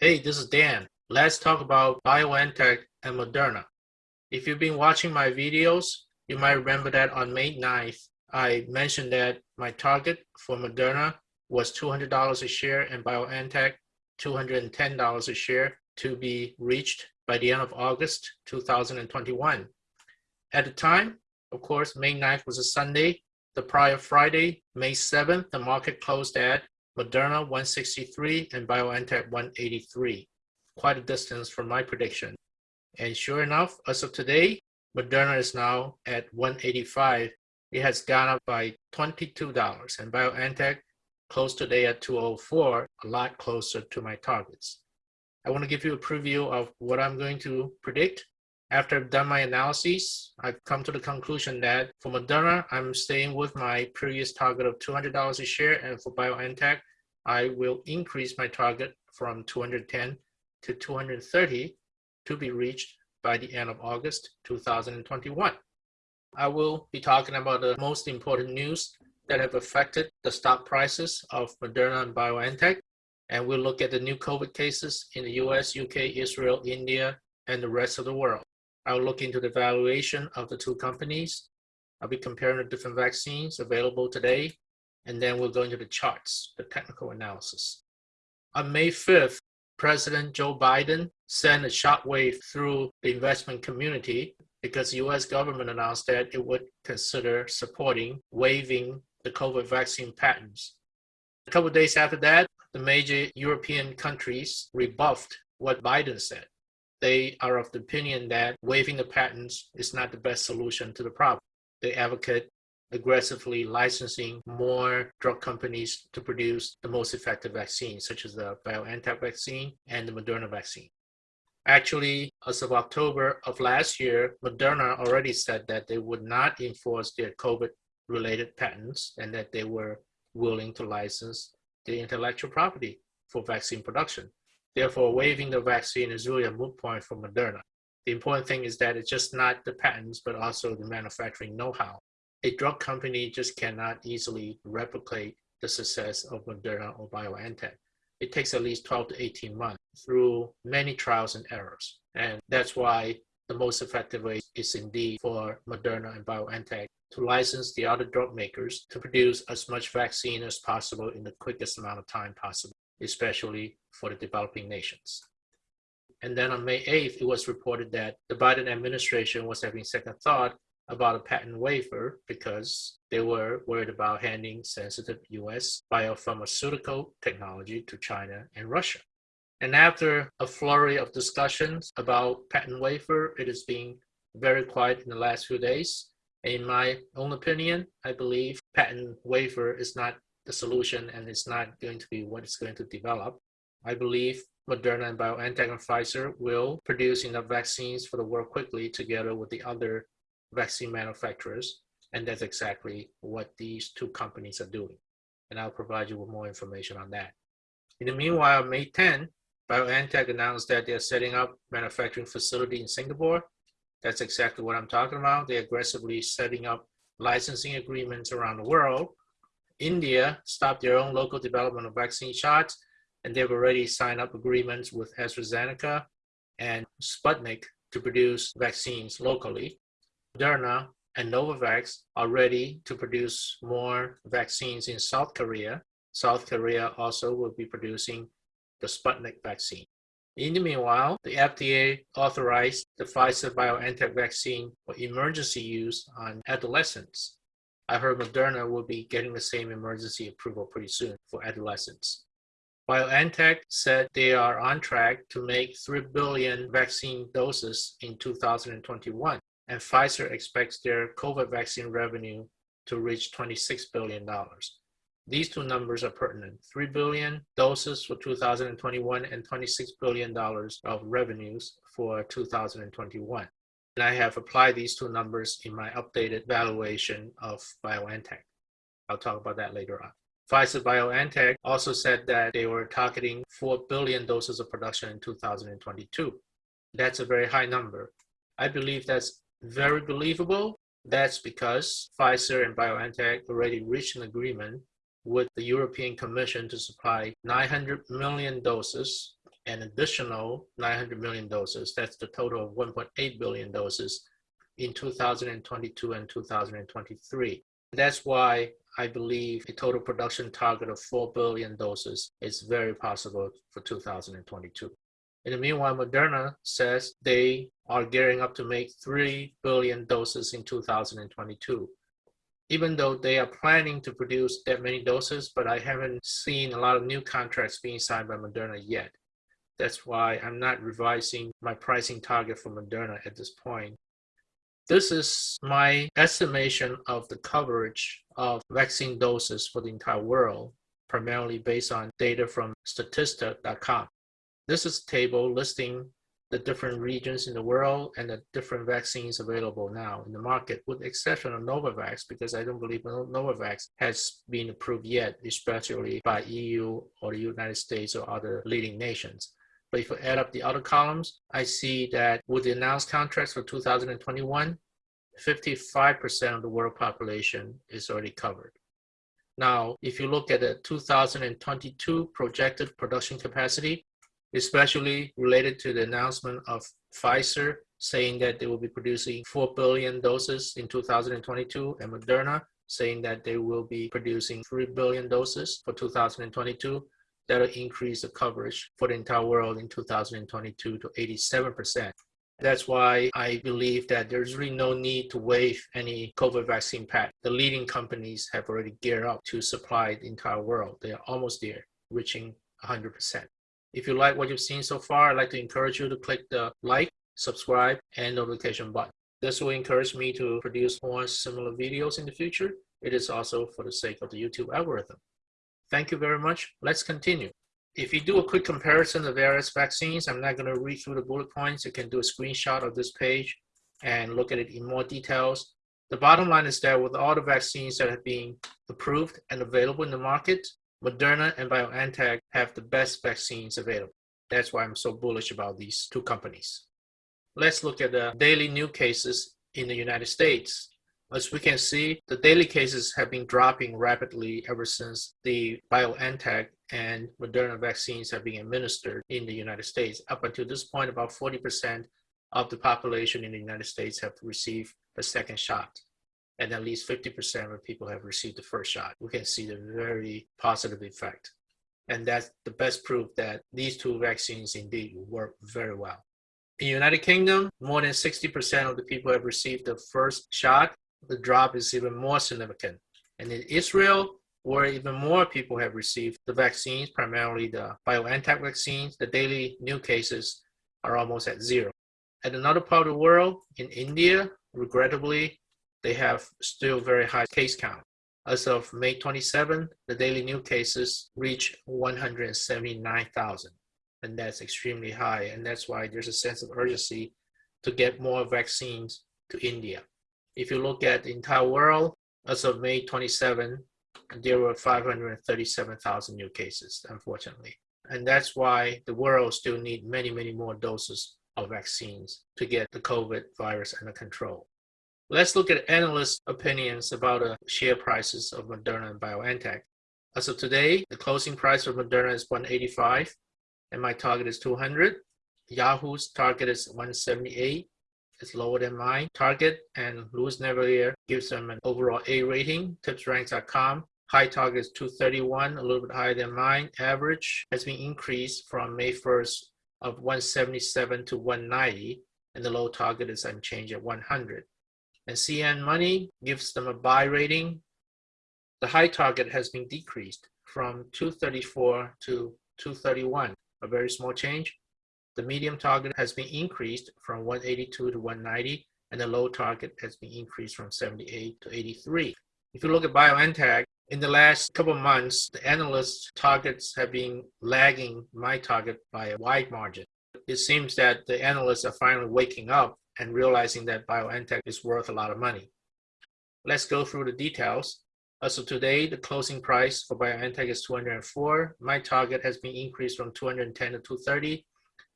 Hey, this is Dan. Let's talk about BioNTech and Moderna. If you've been watching my videos, you might remember that on May 9th, I mentioned that my target for Moderna was $200 a share and BioNTech $210 a share to be reached by the end of August 2021. At the time, of course, May 9th was a Sunday. The prior Friday, May 7th, the market closed at Moderna 163 and BioNTech 183. Quite a distance from my prediction. And sure enough, as of today, Moderna is now at 185. It has gone up by $22 and BioNTech close today at 204, a lot closer to my targets. I want to give you a preview of what I'm going to predict. After I've done my analyses, I've come to the conclusion that for Moderna, I'm staying with my previous target of $200 a share, and for BioNTech, I will increase my target from 210 to 230 to be reached by the end of August 2021. I will be talking about the most important news that have affected the stock prices of Moderna and BioNTech. And we'll look at the new COVID cases in the US, UK, Israel, India, and the rest of the world. I'll look into the valuation of the two companies. I'll be comparing the different vaccines available today. And then we'll go into the charts, the technical analysis. On May 5th, President Joe Biden sent a shockwave through the investment community because the US government announced that it would consider supporting waiving the COVID vaccine patents. A couple days after that, the major European countries rebuffed what Biden said. They are of the opinion that waiving the patents is not the best solution to the problem. They advocate aggressively licensing more drug companies to produce the most effective vaccines, such as the BioNTech vaccine and the Moderna vaccine. Actually, as of October of last year, Moderna already said that they would not enforce their COVID related patents and that they were willing to license the intellectual property for vaccine production. Therefore, waiving the vaccine is really a moot point for Moderna. The important thing is that it's just not the patents, but also the manufacturing know-how. A drug company just cannot easily replicate the success of Moderna or BioNTech. It takes at least 12 to 18 months through many trials and errors. And that's why the most effective way is indeed for Moderna and BioNTech to license the other drug makers to produce as much vaccine as possible in the quickest amount of time possible, especially for the developing nations. And then on May 8th, it was reported that the Biden administration was having second thought about a patent waiver because they were worried about handing sensitive US biopharmaceutical technology to China and Russia. And after a flurry of discussions about patent waiver, it has been very quiet in the last few days. In my own opinion, I believe patent waiver is not the solution and it's not going to be what it's going to develop. I believe Moderna and BioNTech and Pfizer will produce enough vaccines for the world quickly together with the other vaccine manufacturers. And that's exactly what these two companies are doing. And I'll provide you with more information on that. In the meanwhile, May 10, BioNTech announced that they're setting up manufacturing facility in Singapore that's exactly what I'm talking about. They're aggressively setting up licensing agreements around the world. India stopped their own local development of vaccine shots, and they've already signed up agreements with AstraZeneca and Sputnik to produce vaccines locally. Moderna and Novavax are ready to produce more vaccines in South Korea. South Korea also will be producing the Sputnik vaccine. In the meanwhile, the FDA authorized the Pfizer BioNTech vaccine for emergency use on adolescents. I heard Moderna will be getting the same emergency approval pretty soon for adolescents. BioNTech said they are on track to make 3 billion vaccine doses in 2021, and Pfizer expects their COVID vaccine revenue to reach $26 billion. These two numbers are pertinent. 3 billion doses for 2021 and $26 billion of revenues for 2021. And I have applied these two numbers in my updated valuation of BioNTech. I'll talk about that later on. Pfizer BioNTech also said that they were targeting 4 billion doses of production in 2022. That's a very high number. I believe that's very believable. That's because Pfizer and BioNTech already reached an agreement with the European Commission to supply 900 million doses an additional 900 million doses. That's the total of 1.8 billion doses in 2022 and 2023. That's why I believe a total production target of 4 billion doses is very possible for 2022. In the meanwhile, Moderna says they are gearing up to make 3 billion doses in 2022. Even though they are planning to produce that many doses, but I haven't seen a lot of new contracts being signed by Moderna yet. That's why I'm not revising my pricing target for Moderna at this point. This is my estimation of the coverage of vaccine doses for the entire world, primarily based on data from statista.com. This is a table listing the different regions in the world and the different vaccines available now in the market, with the exception of Novavax, because I don't believe Novavax has been approved yet, especially by EU or the United States or other leading nations. But if you add up the other columns, I see that with the announced contracts for 2021, 55% of the world population is already covered. Now, if you look at the 2022 projected production capacity, especially related to the announcement of Pfizer saying that they will be producing 4 billion doses in 2022 and Moderna saying that they will be producing 3 billion doses for 2022, that'll increase the coverage for the entire world in 2022 to 87%. That's why I believe that there's really no need to waive any COVID vaccine pack. The leading companies have already geared up to supply the entire world. They are almost there, reaching 100%. If you like what you've seen so far, I'd like to encourage you to click the like, subscribe, and notification button. This will encourage me to produce more similar videos in the future. It is also for the sake of the YouTube algorithm. Thank you very much. Let's continue. If you do a quick comparison of various vaccines, I'm not going to read through the bullet points. You can do a screenshot of this page and look at it in more details. The bottom line is that with all the vaccines that have been approved and available in the market, Moderna and BioNTech have the best vaccines available. That's why I'm so bullish about these two companies. Let's look at the daily new cases in the United States. As we can see, the daily cases have been dropping rapidly ever since the BioNTech and Moderna vaccines have been administered in the United States. Up until this point, about 40% of the population in the United States have received the second shot. And at least 50% of people have received the first shot. We can see the very positive effect. And that's the best proof that these two vaccines indeed work very well. In the United Kingdom, more than 60% of the people have received the first shot the drop is even more significant. And in Israel, where even more people have received the vaccines, primarily the BioNTech vaccines, the daily new cases are almost at zero. At another part of the world, in India, regrettably, they have still very high case count. As of May 27, the daily new cases reach 179,000. And that's extremely high. And that's why there's a sense of urgency to get more vaccines to India. If you look at the entire world, as of May 27, there were 537,000 new cases, unfortunately. And that's why the world still need many, many more doses of vaccines to get the COVID virus under control. Let's look at analyst opinions about the share prices of Moderna and BioNTech. As of today, the closing price of Moderna is 185 and my target is 200. Yahoo's target is 178 is lower than mine. Target and Louis Navellier gives them an overall A rating. TipRanks.com. High target is 231, a little bit higher than mine. Average has been increased from May 1st of 177 to 190, and the low target is unchanged at 100. And CNN Money gives them a buy rating. The high target has been decreased from 234 to 231, a very small change. The medium target has been increased from 182 to 190, and the low target has been increased from 78 to 83. If you look at BioNTech, in the last couple of months, the analysts' targets have been lagging my target by a wide margin. It seems that the analysts are finally waking up and realizing that BioNTech is worth a lot of money. Let's go through the details. As of today, the closing price for BioNTech is 204. My target has been increased from 210 to 230.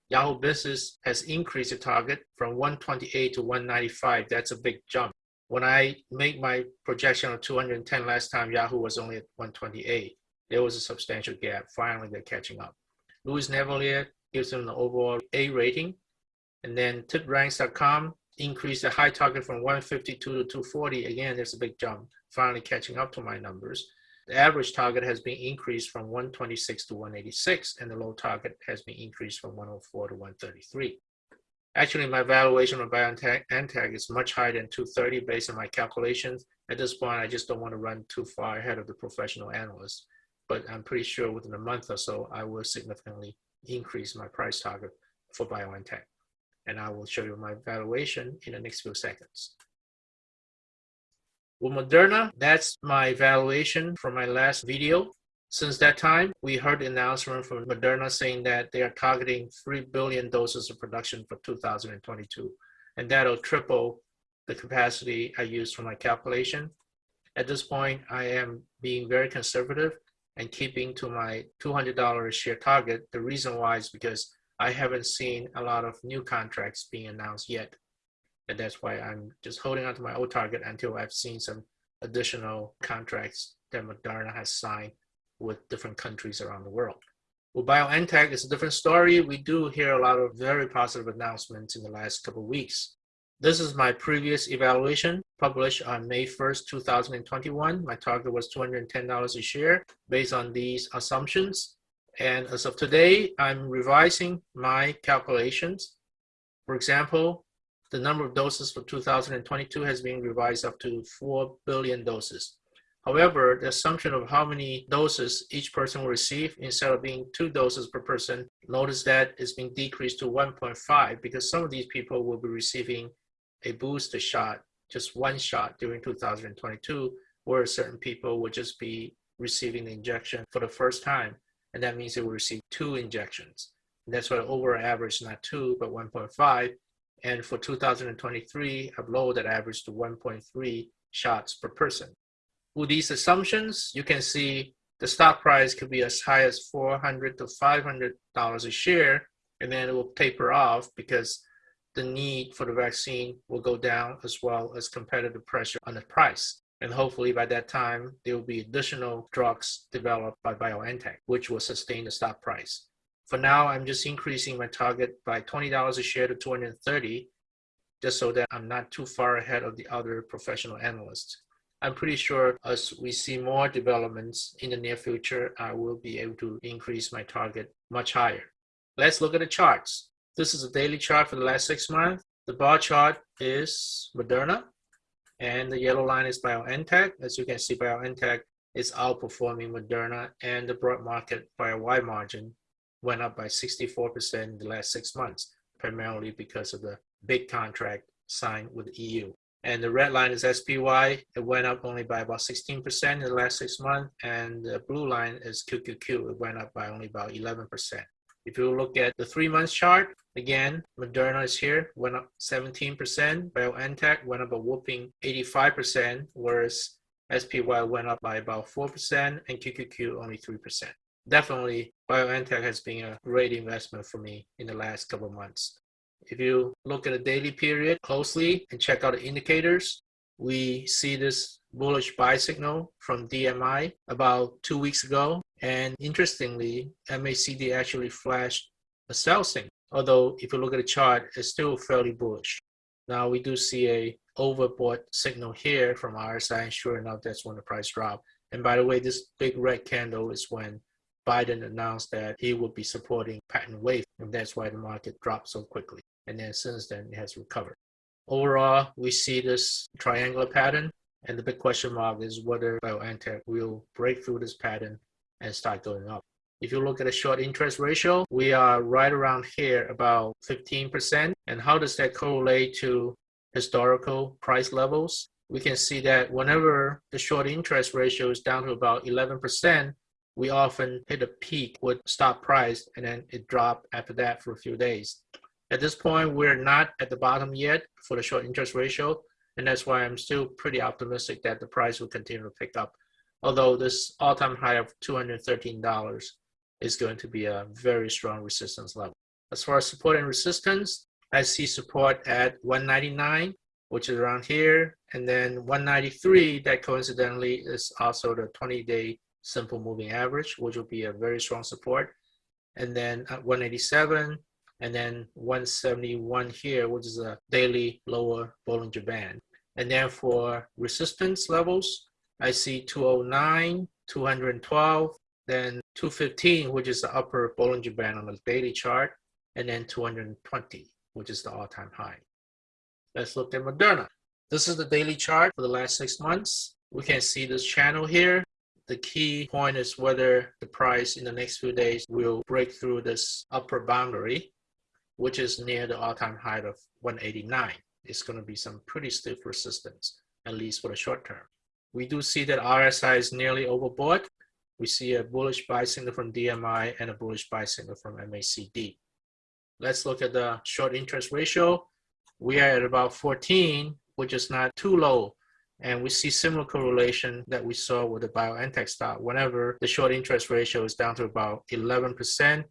Yahoo Business has increased the target from 128 to 195. That's a big jump. When I made my projection of 210 last time, Yahoo was only at 128. There was a substantial gap. Finally, they're catching up. Louis Navellier gives them the overall A rating. And then tipranks.com increased the high target from 152 to 240. Again, there's a big jump, finally catching up to my numbers. The average target has been increased from 126 to 186, and the low target has been increased from 104 to 133. Actually, my valuation of BioNTech is much higher than 230 based on my calculations. At this point, I just don't want to run too far ahead of the professional analysts, but I'm pretty sure within a month or so, I will significantly increase my price target for BioNTech. And I will show you my valuation in the next few seconds. With Moderna, that's my valuation from my last video. Since that time, we heard the announcement from Moderna saying that they are targeting 3 billion doses of production for 2022, and that'll triple the capacity I used for my calculation. At this point, I am being very conservative and keeping to my $200 share target. The reason why is because I haven't seen a lot of new contracts being announced yet. And that's why I'm just holding on to my old target until I've seen some additional contracts that Moderna has signed with different countries around the world. With BioNTech, it's a different story. We do hear a lot of very positive announcements in the last couple of weeks. This is my previous evaluation published on May 1st, 2021. My target was $210 a share based on these assumptions. And as of today, I'm revising my calculations. For example, the number of doses for 2022 has been revised up to 4 billion doses. However, the assumption of how many doses each person will receive instead of being two doses per person, notice that is being decreased to 1.5 because some of these people will be receiving a booster shot, just one shot during 2022, where certain people will just be receiving the injection for the first time. And that means they will receive two injections. And that's why overall average is not two, but 1.5 and for 2023, I've lowered that average to 1.3 shots per person. With these assumptions, you can see the stock price could be as high as 400 to 500 dollars a share, and then it will taper off because the need for the vaccine will go down as well as competitive pressure on the price. And hopefully by that time, there will be additional drugs developed by BioNTech, which will sustain the stock price. For now, I'm just increasing my target by $20 a share to 230, just so that I'm not too far ahead of the other professional analysts. I'm pretty sure as we see more developments in the near future, I will be able to increase my target much higher. Let's look at the charts. This is a daily chart for the last six months. The bar chart is Moderna, and the yellow line is BioNTech. As you can see, BioNTech is outperforming Moderna and the broad market by a wide margin went up by 64% in the last six months, primarily because of the big contract signed with the EU. And the red line is SPY. It went up only by about 16% in the last six months. And the blue line is QQQ. It went up by only about 11%. If you look at the three months chart, again, Moderna is here, went up 17%. BioNTech went up a whooping 85%, whereas SPY went up by about 4% and QQQ only 3% definitely BioNTech has been a great investment for me in the last couple of months. If you look at the daily period closely and check out the indicators, we see this bullish buy signal from DMI about two weeks ago. And interestingly, MACD actually flashed a sell signal. Although if you look at the chart, it's still fairly bullish. Now we do see a overbought signal here from RSI, and sure enough, that's when the price dropped. And by the way, this big red candle is when Biden announced that he would be supporting patent waiver, and that's why the market dropped so quickly. And then since then, it has recovered. Overall, we see this triangular pattern, and the big question mark is whether BioNTech will break through this pattern and start going up. If you look at the short interest ratio, we are right around here, about 15%. And how does that correlate to historical price levels? We can see that whenever the short interest ratio is down to about 11%, we often hit a peak with stock price and then it dropped after that for a few days. At this point, we're not at the bottom yet for the short interest ratio, and that's why I'm still pretty optimistic that the price will continue to pick up. Although this all-time high of $213 is going to be a very strong resistance level. As far as support and resistance, I see support at 199, which is around here, and then 193, that coincidentally is also the 20-day simple moving average, which will be a very strong support. and then at 187, and then 171 here, which is a daily lower Bollinger Band. And then for resistance levels, I see 209, 212, then 215, which is the upper Bollinger Band on the daily chart, and then 220, which is the all-time high. Let's look at Moderna. This is the daily chart for the last six months. We can see this channel here. The key point is whether the price in the next few days will break through this upper boundary, which is near the all-time high of 189. It's going to be some pretty stiff resistance, at least for the short term. We do see that RSI is nearly overbought. We see a bullish buy signal from DMI and a bullish buy signal from MACD. Let's look at the short interest ratio. We are at about 14, which is not too low. And we see similar correlation that we saw with the BioNTech stock. Whenever the short interest ratio is down to about 11%,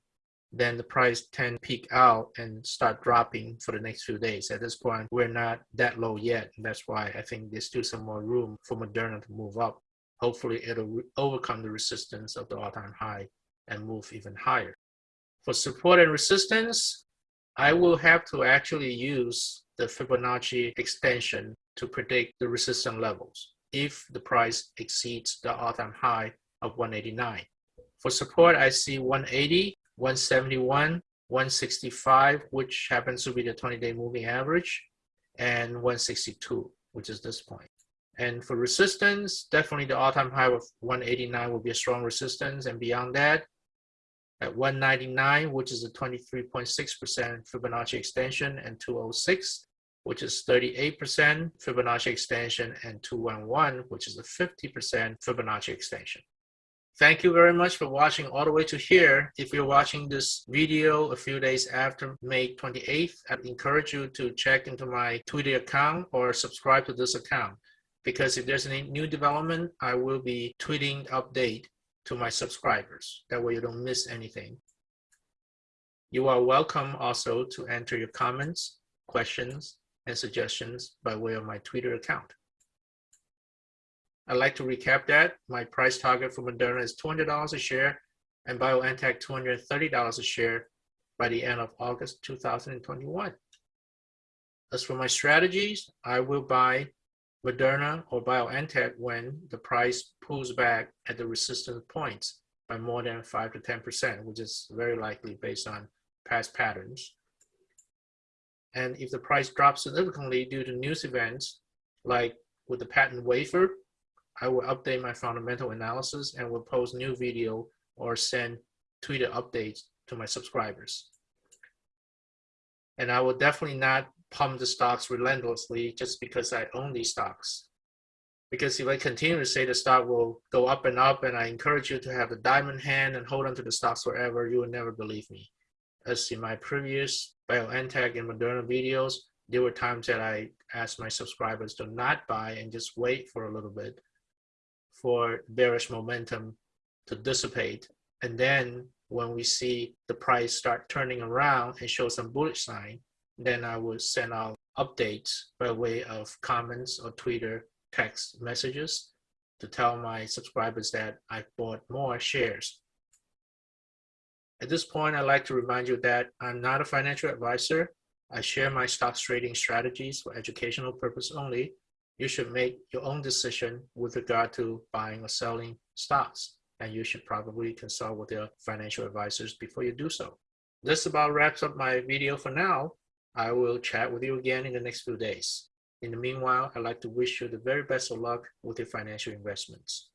then the price tend peak out and start dropping for the next few days. At this point, we're not that low yet. That's why I think there's still some more room for Moderna to move up. Hopefully it'll overcome the resistance of the all-time high and move even higher. For support and resistance, I will have to actually use the Fibonacci extension to predict the resistance levels if the price exceeds the all-time high of 189. For support, I see 180, 171, 165, which happens to be the 20-day moving average, and 162, which is this point. And for resistance, definitely the all-time high of 189 will be a strong resistance. And beyond that, at 199, which is a 23.6% Fibonacci extension, and 206, which is 38% Fibonacci extension, and 211, which is a 50% Fibonacci extension. Thank you very much for watching all the way to here. If you're watching this video a few days after May 28th, I'd encourage you to check into my Twitter account or subscribe to this account because if there's any new development, I will be tweeting update to my subscribers. That way you don't miss anything. You are welcome also to enter your comments, questions, and suggestions by way of my Twitter account. I'd like to recap that. My price target for Moderna is $200 a share and BioNTech $230 a share by the end of August 2021. As for my strategies, I will buy Moderna or BioNTech when the price pulls back at the resistance points by more than 5 to 10%, which is very likely based on past patterns. And if the price drops significantly due to news events, like with the patent waiver, I will update my fundamental analysis and will post new video or send Twitter updates to my subscribers. And I will definitely not pump the stocks relentlessly just because I own these stocks. Because if I continue to say the stock will go up and up and I encourage you to have a diamond hand and hold on to the stocks forever, you will never believe me. As in my previous BioNTech and Moderna videos, there were times that I asked my subscribers to not buy and just wait for a little bit for bearish momentum to dissipate. And then when we see the price start turning around and show some bullish sign, then I will send out updates by way of comments or Twitter text messages to tell my subscribers that I bought more shares. At this point, I'd like to remind you that I'm not a financial advisor. I share my stock trading strategies for educational purpose only. You should make your own decision with regard to buying or selling stocks, and you should probably consult with your financial advisors before you do so. This about wraps up my video for now. I will chat with you again in the next few days. In the meanwhile, I'd like to wish you the very best of luck with your financial investments.